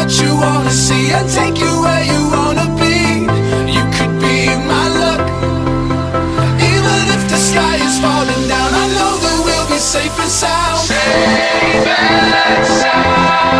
what you wanna see and take you where you wanna be. You could be my luck. Even if the sky is falling down, I know that we'll be safe and sound. Safe and sound.